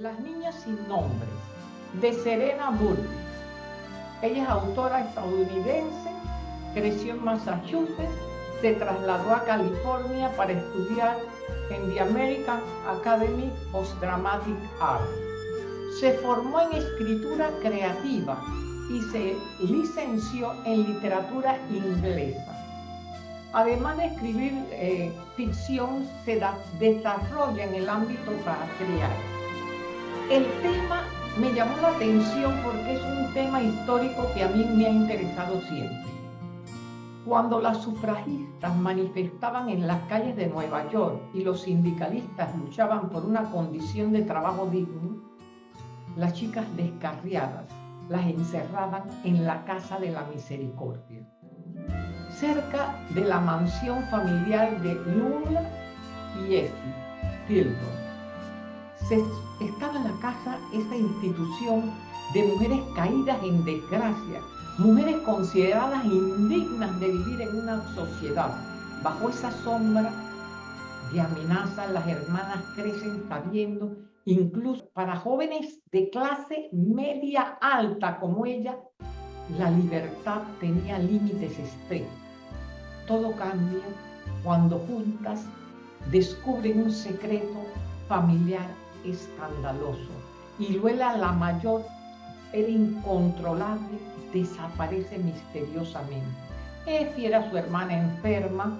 Las niñas sin nombres, de Serena Burley. Ella es autora estadounidense, creció en Massachusetts, se trasladó a California para estudiar en the American Academy of Dramatic Art. Se formó en escritura creativa y se licenció en literatura inglesa. Además de escribir eh, ficción, se desarrolla en el ámbito teatral. El tema me llamó la atención porque es un tema histórico que a mí me ha interesado siempre. Cuando las sufragistas manifestaban en las calles de Nueva York y los sindicalistas luchaban por una condición de trabajo digno, las chicas descarriadas las encerraban en la Casa de la Misericordia, cerca de la mansión familiar de Lula y Effie Fieldon. estaba en la casa esa institución de mujeres caídas en desgracia, mujeres consideradas indignas de vivir en una sociedad. Bajo esa sombra de amenaza, las hermanas crecen sabiendo incluso para jóvenes de clase media alta como ella, la libertad tenía límites estrictos. Todo cambia cuando juntas descubren un secreto familiar escandaloso y Luela la mayor, el incontrolable, desaparece misteriosamente. Effie era su hermana enferma,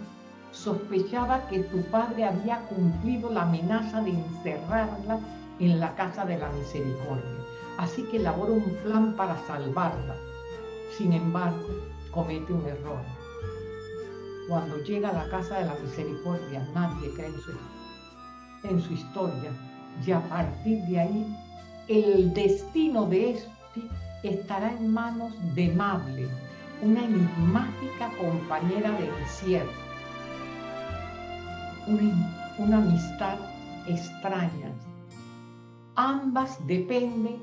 sospechaba que su padre había cumplido la amenaza de encerrarla en la casa de la misericordia. Así que elabora un plan para salvarla. Sin embargo, comete un error. Cuando llega a la casa de la misericordia, nadie cree en su, en su historia. Y a partir de ahí, el destino de este estará en manos de Mable, una enigmática compañera de encierro. Una, una amistad extraña, Ambas dependen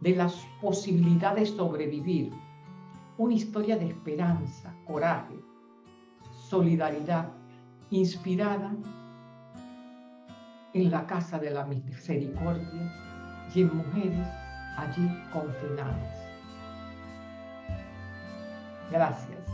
de las posibilidades de sobrevivir. Una historia de esperanza, coraje, solidaridad, inspirada en la casa de la misericordia y en mujeres allí confinadas. Gracias.